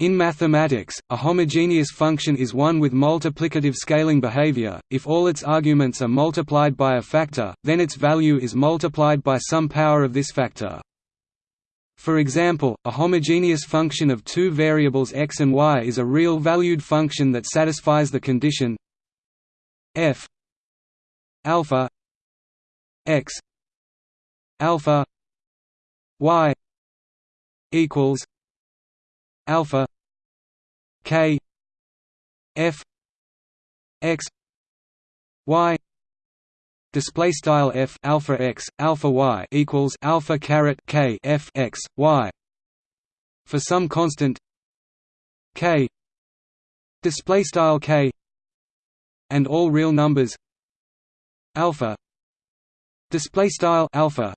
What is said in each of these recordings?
In mathematics, a homogeneous function is one with multiplicative scaling behavior. If all its arguments are multiplied by a factor, then its value is multiplied by some power of this factor. For example, a homogeneous function of two variables x and y is a real-valued function that satisfies the condition f alpha x alpha y equals alpha k f x y display style f alpha x alpha y equals alpha caret k f x y for some constant k display style k and all real numbers alpha display style alpha.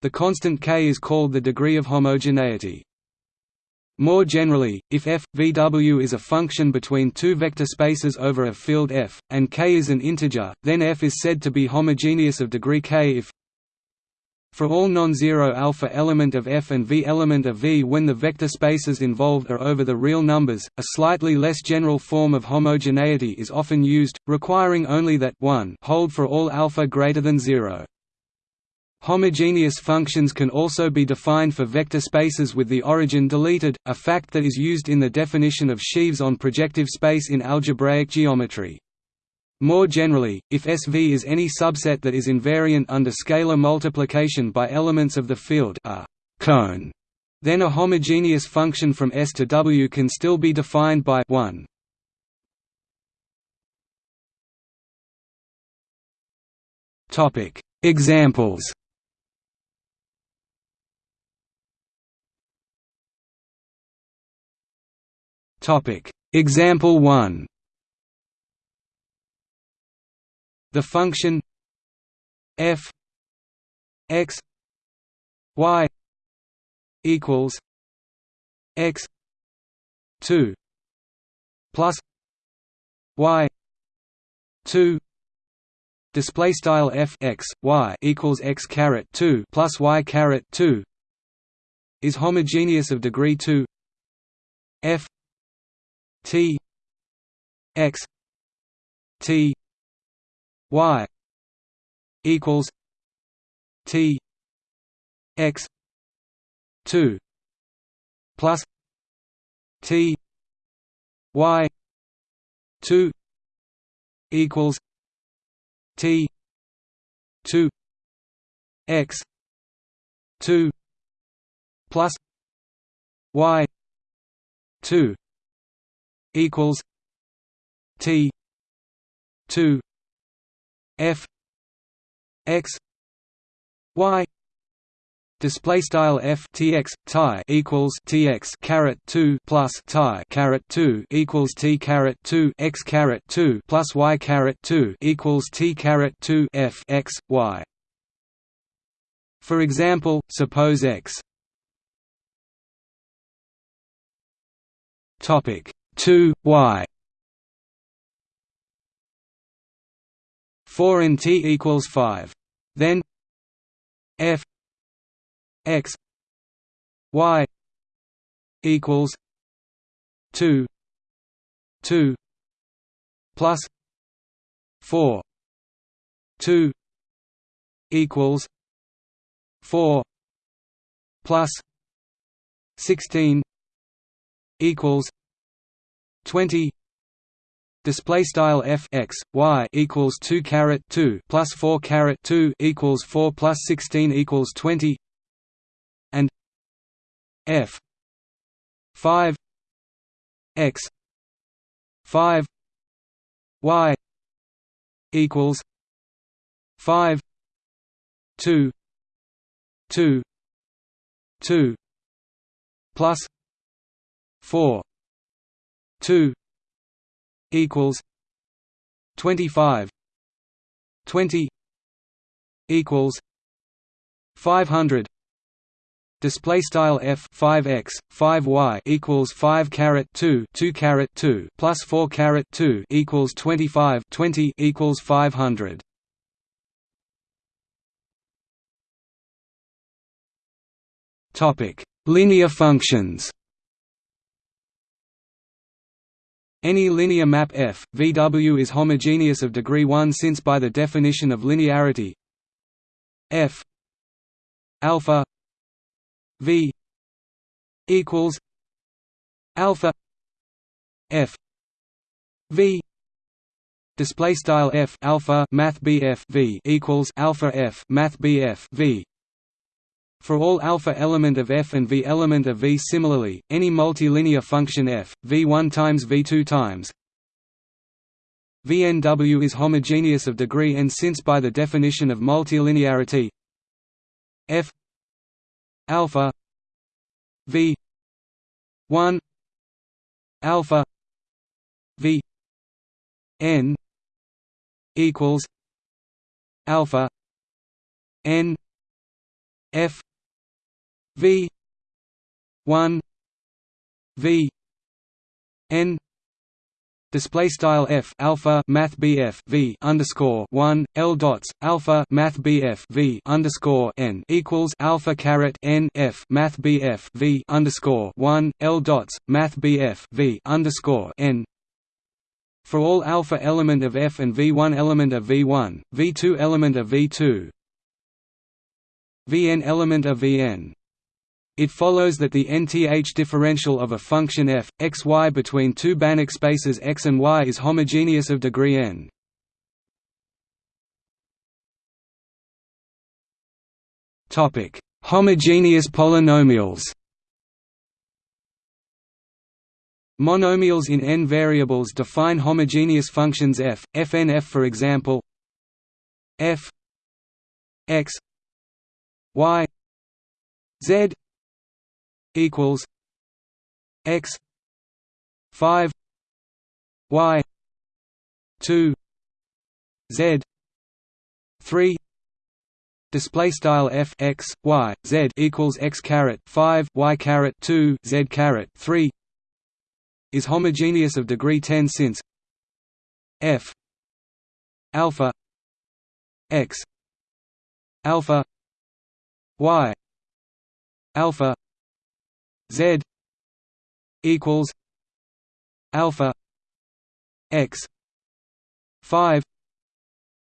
The constant k is called the degree of homogeneity more generally, if f, VW is a function between two vector spaces over a field f, and k is an integer, then f is said to be homogeneous of degree k if for all non-zero alpha element of f and v element of v when the vector spaces involved are over the real numbers, a slightly less general form of homogeneity is often used, requiring only that 1 hold for all alpha greater than 0. Homogeneous functions can also be defined for vector spaces with the origin deleted, a fact that is used in the definition of sheaves on projective space in algebraic geometry. More generally, if SV is any subset that is invariant under scalar multiplication by elements of the field a cone, then a homogeneous function from S to W can still be defined by 1. Examples Topic. Example 1 The function f x y equals x 2 plus y 2 display style f x y equals x caret 2 plus y caret 2 is homogeneous of degree 2 f T X T Y equals T X two plus T Y two equals T two X two plus Y two equals T two F X Y Display style f t x tie equals t x caret two plus tie caret two equals t caret two x caret two plus y caret two equals t caret two f x y. For example, suppose x topic 2 y. 4 and t equals 5 then f x y equals 2 2 plus 4 2 equals 4 plus 16 equals 20 display style f x y equals 2 caret 2 plus 4 caret 2 equals 4 plus 16 equals 20 and f 5 x 5 y equals 5 2 2 2 plus 4 2 equals 25 20 equals 500 display style f 5x 5y equals 5 caret 2 2 caret 2 plus 4 caret 2 equals 25 20 equals 500 topic linear functions Any linear map F, VW is homogeneous of degree 1 since by the definition of linearity. F alpha V equals alpha F V. Display style F alpha math BF V equals alpha F math BF V for all alpha element of f and v element of v. Similarly, any multilinear function f, v1 times v2 times VNW is homogeneous of degree n since by the definition of multilinearity f alpha v 1 alpha v n equals alpha n f V one V N display style f alpha math bf v underscore one l dots alpha math bf v underscore n equals alpha caret n f math bf v underscore one l dots math bf v underscore n for all alpha element of f and v1 element of v1 v2 element of v2 vn element of vn it follows that the nth differential of a function f, x y between two Banach spaces x and y is homogeneous of degree n. Homogeneous polynomials Monomials in n variables define homogeneous functions f, fnf for example f x y z equals x 5 y 2 z 3 display style f x y z equals x caret 5 y caret 2 z caret 3 is homogeneous of degree 10 since f alpha x alpha y alpha Z equals alpha x five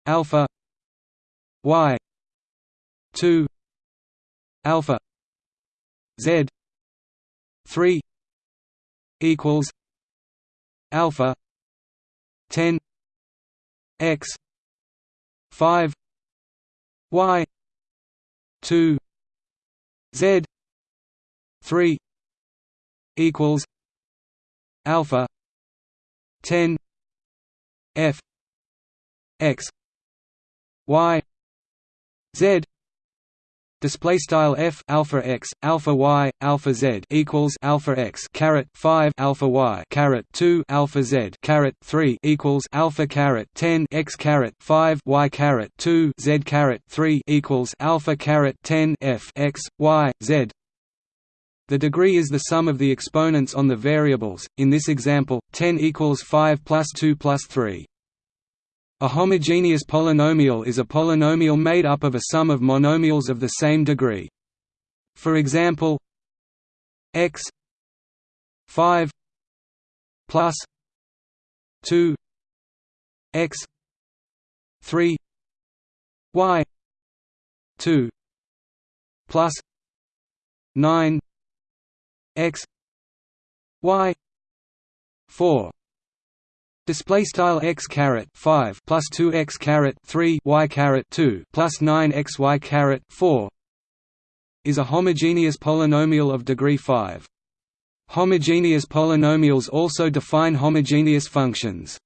alpha y two alpha Z three equals alpha ten x five y two Z three equals alpha 10 f x y z. Display style f alpha x alpha y alpha z equals alpha x caret 5 alpha y caret 2 alpha z caret 3 equals alpha caret 10 x caret 5 y caret 2 z caret 3 equals alpha caret 10 f x y z the degree is the sum of the exponents on the variables, in this example, 10 equals 5 plus 2 plus 3. A homogeneous polynomial is a polynomial made up of a sum of monomials of the same degree. For example, x 5 plus 2 x 3 y 2 plus 9 x y 4 display style x caret 5 plus 2 x caret 3 y caret 2 plus 9 x y caret 4 is a homogeneous polynomial of degree 5 homogeneous polynomials also define homogeneous functions.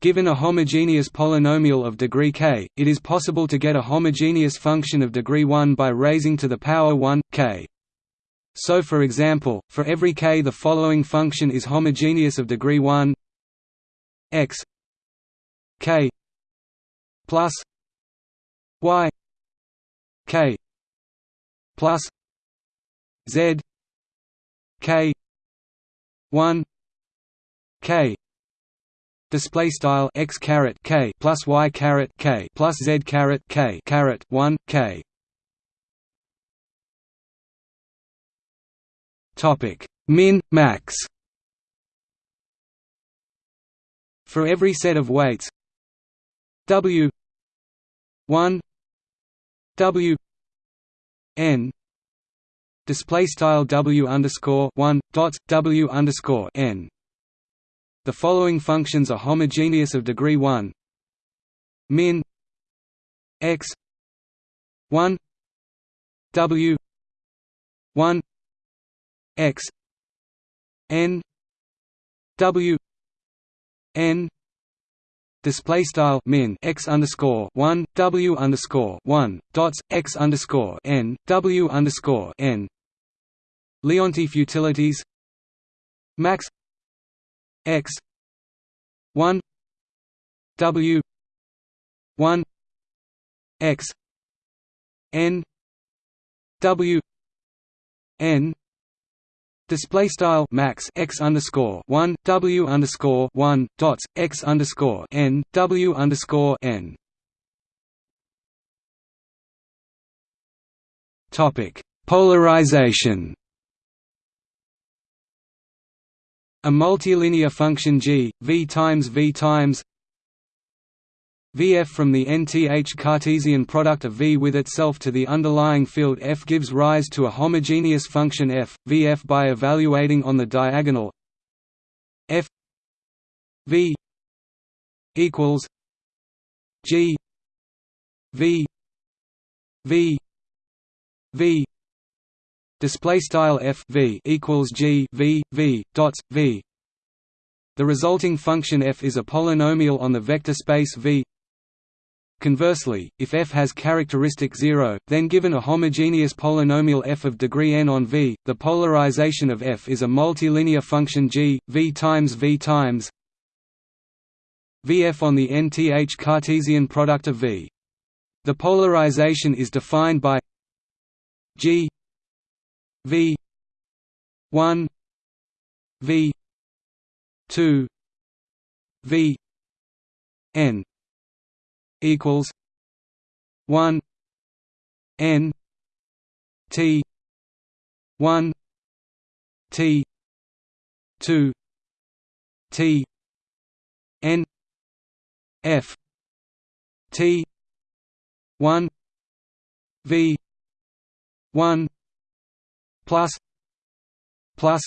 Given a homogeneous polynomial of degree k, it is possible to get a homogeneous function of degree 1 by raising to the power 1, k. So for example, for every k the following function is homogeneous of degree 1 x k plus y k plus z k 1 k. Display style x caret k plus y caret k plus z caret k caret 1 k Topic: Min, max. For every set of weights W one W N display style W underscore one dots W underscore N. The following functions are homogeneous of degree 1 min x 1 w 1 x n w n display style min x underscore one w underscore one dots x underscore n w underscore n. Leontief utilities max x one w one x n w n display style max x underscore one w underscore one dots x underscore n w underscore n. Topic: Polarization. A multilinear function g v times v times Vf from the nth Cartesian product of V with itself to the underlying field F gives rise to a homogeneous function f, Vf by evaluating on the diagonal f V equals G V V V display style f v equals g v v dots v. The resulting function f is a polynomial on the vector space v Conversely, if f has characteristic 0, then given a homogeneous polynomial f of degree n on V, the polarization of f is a multilinear function g, V times V times Vf on the nth Cartesian product of V. The polarization is defined by g V 1 V 2 V n equals one N T one T two T N F T one V one plus plus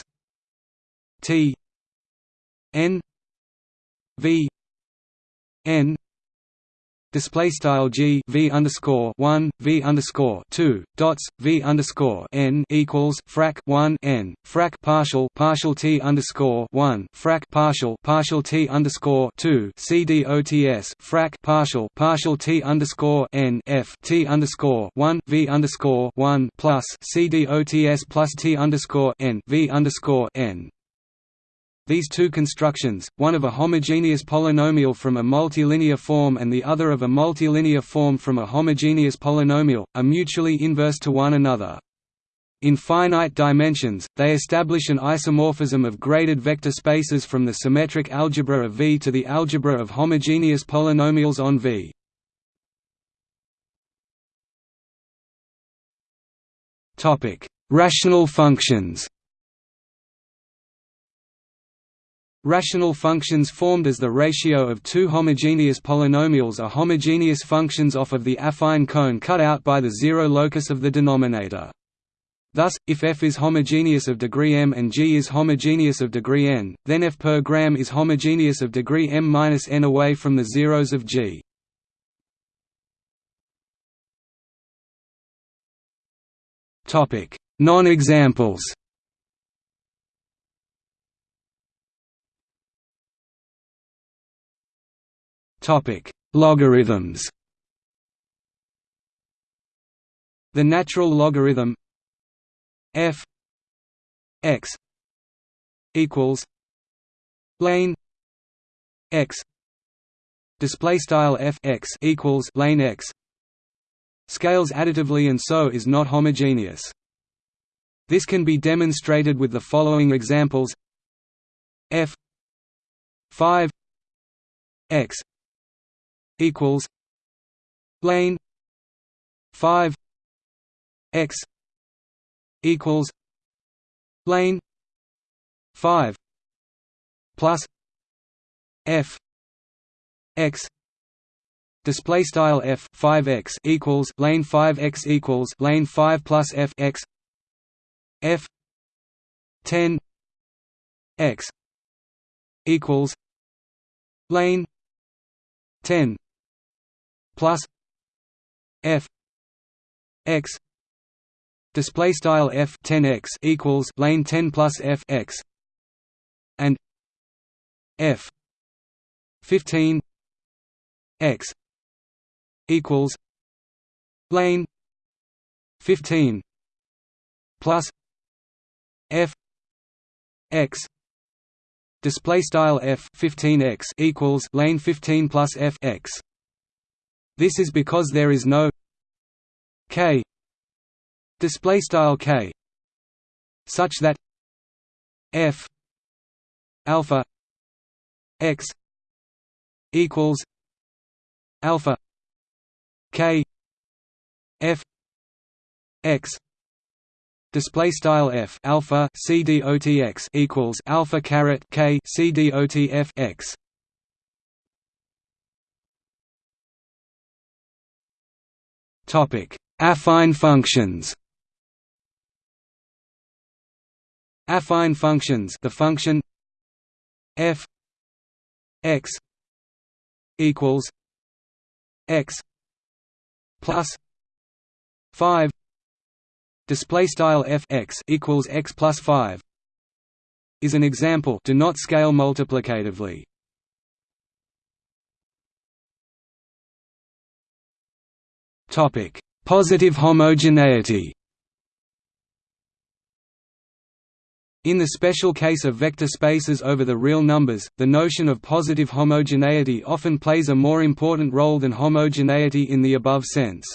T N V N display style g v underscore one v underscore two dots v underscore n equals frac one n frac partial partial t underscore one frac partial partial t underscore two c d o t s frac partial partial t underscore n f t underscore one v underscore one plus c d o t s plus t underscore n v underscore n these two constructions, one of a homogeneous polynomial from a multilinear form and the other of a multilinear form from a homogeneous polynomial, are mutually inverse to one another. In finite dimensions, they establish an isomorphism of graded vector spaces from the symmetric algebra of V to the algebra of homogeneous polynomials on V. Rational functions Rational functions formed as the ratio of two homogeneous polynomials are homogeneous functions off of the affine cone cut out by the zero locus of the denominator. Thus, if f is homogeneous of degree m and g is homogeneous of degree n, then f per gram is homogeneous of degree m minus n away from the zeros of g. Non-examples Topic: Logarithms. The natural logarithm f x equals lane x display style f x equals lane x scales additively and so is not homogeneous. This can be demonstrated with the following examples f 5 x equals lane 5 x equals lane 5 plus f x display style f 5x equals lane 5x equals lane 5 plus f x f 10 x equals lane 10 plus f x display style f 10x equals lane 10 plus f x and f 15 x equals lane 15 plus f x display style f 15x equals lane 15 plus f x this is because there is no k. Display style k. Such that f alpha x equals alpha k f x. Display style f alpha c dot x equals alpha caret k c dot f x affine functions. Affine functions the function f x equals x plus 5 display style f x equals x plus 5 is an example. Do not scale multiplicatively topic positive homogeneity In the special case of vector spaces over the real numbers, the notion of positive homogeneity often plays a more important role than homogeneity in the above sense.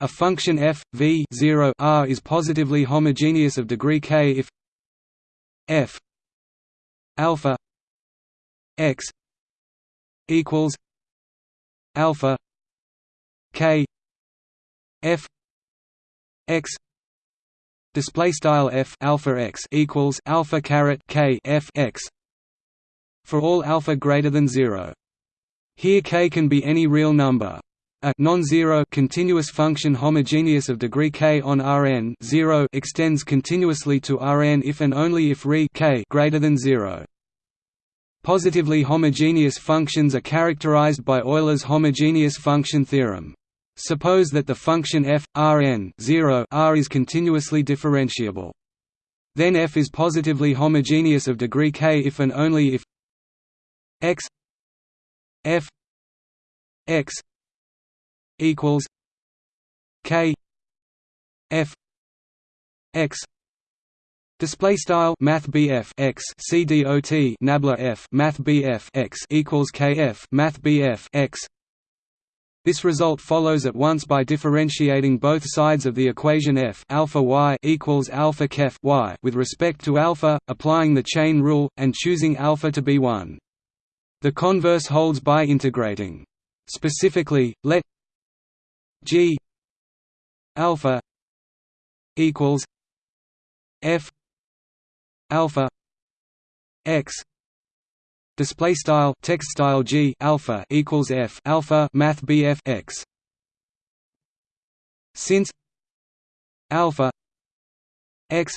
A function f, v 0 r is positively homogeneous of degree k if f alpha x equals alpha k f x display style f alpha x equals alpha caret k f x for all alpha greater than 0 here k can be any real number. A non-zero continuous function homogeneous of degree k on Rn 0 extends continuously to Rn if and only if re k greater than 0 Positively homogeneous functions are characterized by Euler's homogeneous function theorem Suppose that the function f Rn 0 r is continuously differentiable. Then f is positively homogeneous of degree k if and only if x f x equals k f x Display style Math BF x CDOT Nabla F Math BF x equals KF Math BF x this result follows at once by differentiating both sides of the equation f alpha y equals alpha kef y with respect to alpha, applying the chain rule, and choosing alpha to be 1. The converse holds by integrating. Specifically, let g alpha equals f alpha x display style text style g alpha equals f alpha math bf x. Since alpha x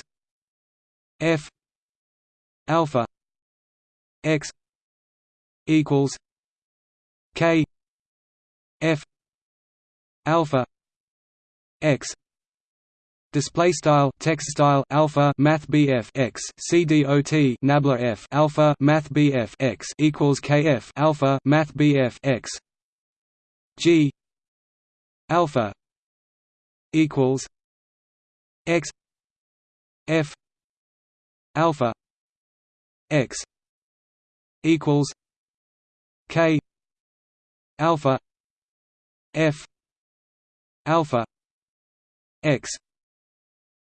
f alpha x equals k f alpha x display style text style alpha math bf x cdot nabla f alpha math bf x equals kf alpha math bf x g alpha equals x f alpha x equals k alpha f alpha x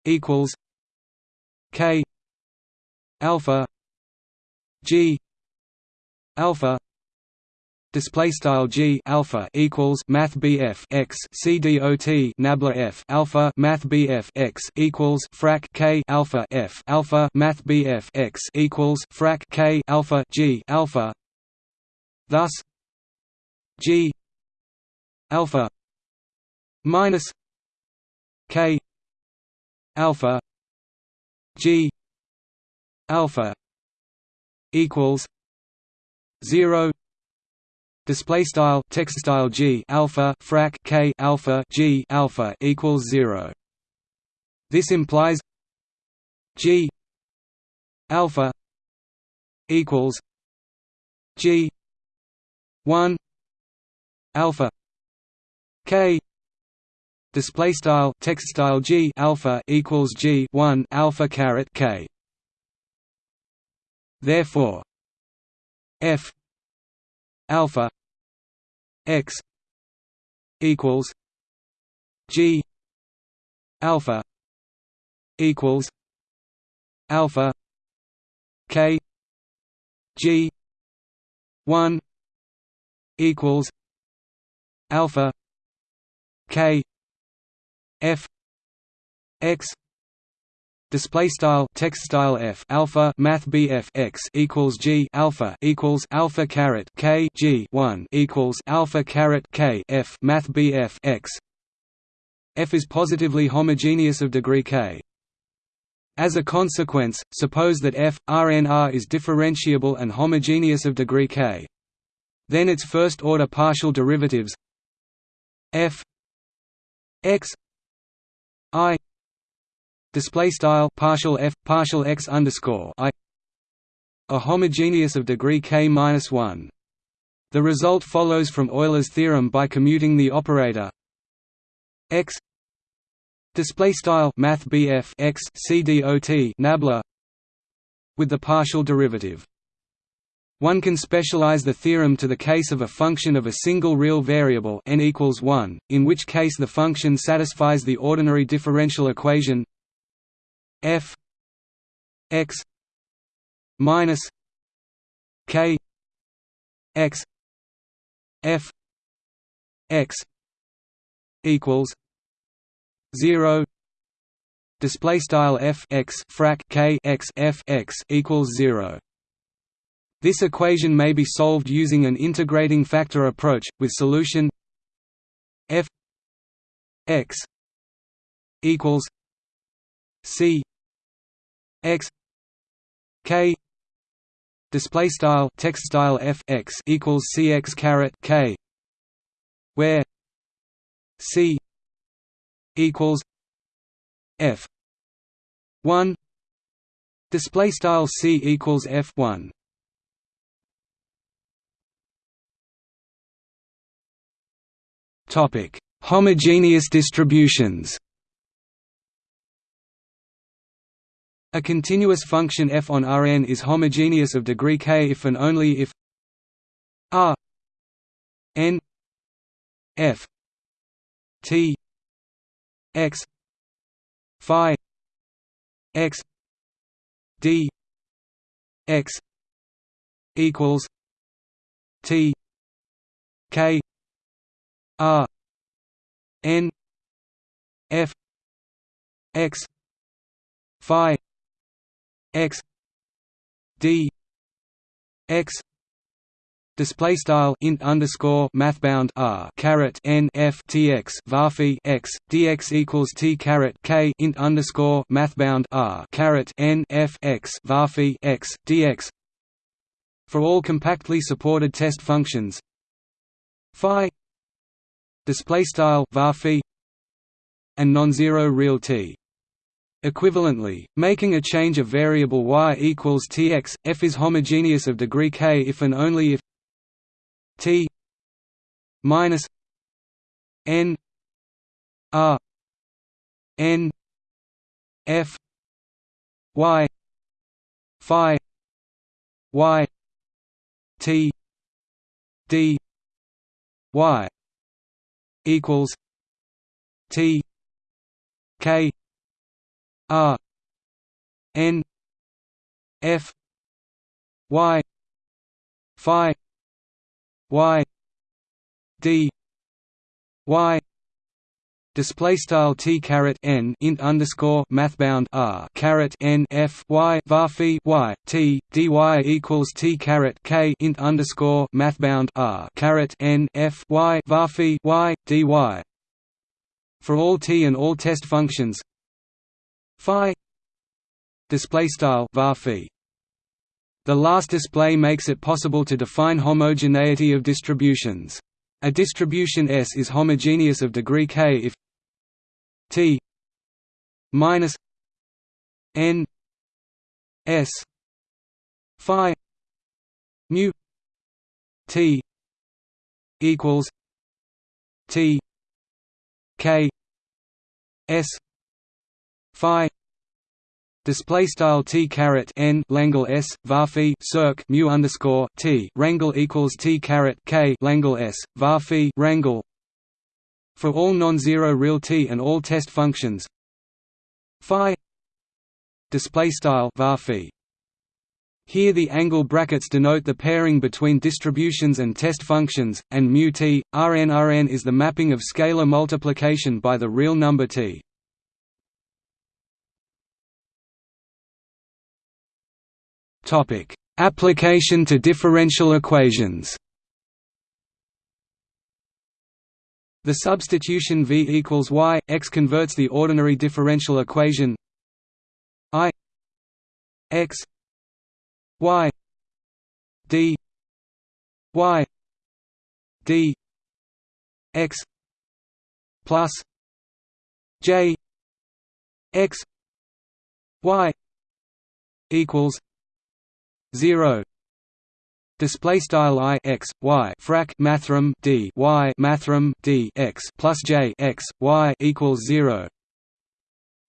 equals K alpha G alpha display style G alpha equals math BF x CDOT nabla F alpha math BF x equals frac K alpha F alpha math BF x equals frac K alpha G alpha. Thus G alpha minus K alpha G alpha equals zero display style text style G alpha frac K alpha G alpha equals zero. This implies G alpha equals G one alpha K display style text style G alpha equals G one alpha caret K. Therefore F alpha X equals G alpha equals alpha K G one equals alpha K F X display style text style f alpha math bf x equals g alpha equals alpha caret k g 1 equals alpha caret k f math bf x f is positively homogeneous of degree k. As a consequence suppose that f rnr is differentiable and homogeneous of degree k. Then its first order partial derivatives f x i display style partial f partial x underscore i a homogeneous of degree k minus one. The result follows from Euler's theorem by commuting the operator x display style math bf x c dot nabla with the partial derivative. One can specialize the theorem to the case of a function of a single real variable n equals 1, in which case the function satisfies the ordinary differential equation f x minus k x f x equals 0 display style f x frac k x f x equals 0 this equation may be solved using an integrating factor approach, with solution f x equals c x k display style text style f x equals cx caret k where c equals f 1 display style c equals f 1 Topic: Homogeneous distributions. A continuous function f on Rn is homogeneous of degree k if and only if R n f t x phi x d x equals t k R N F X Phi X D X Display style int underscore mathbound r caret n f t x varphi x dx equals t caret k int underscore mathbound r caret n f x varphi x dx. For all compactly supported test functions, phi display style var and non-zero real t. Equivalently, making a change of variable y equals tx, f is homogeneous of degree k if and only if t minus n r n f y phi y t d y equals T K R N F Y Phi Y D Y display style t caret n int underscore mathbound r caret n f y var y t dy equals t caret k int underscore mathbound r caret n f y var y dy. For all t and all test functions phi display style var the last display makes it possible to define homogeneity of distributions. A distribution S is homogeneous of degree k if T minus N S Phi mu T equals T K S Phi Display style t caret n Langle s varphi circ mu underscore t rangle equals t caret k Langle s varphi rangle for all non-zero real t and all test functions phi display style varphi here the angle brackets denote the pairing between distributions and test functions, and mu t, Rn Rn is the mapping of scalar multiplication by the real number t. Topic: Application to differential equations. The substitution v equals y x converts the ordinary differential equation i x y d y d x plus j x y equals 0 display style i x y frac mathrm d y mathrm d x plus j x y equals 0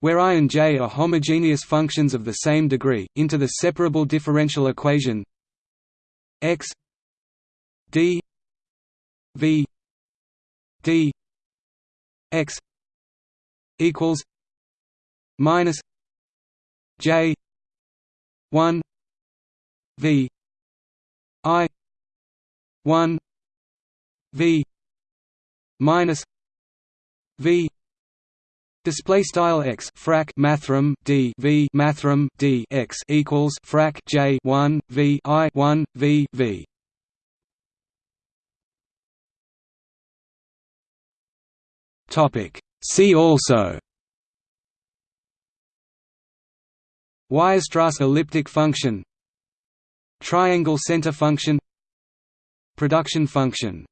where i and j are homogeneous functions of the same degree into the separable differential equation x d v d x equals minus j 1 V 1 v minus v display style x frac mathrm d v mathrm d x equals frac j 1 v i 1 v v. Topic. See also. Weierstrass elliptic function? Triangle center function. Production function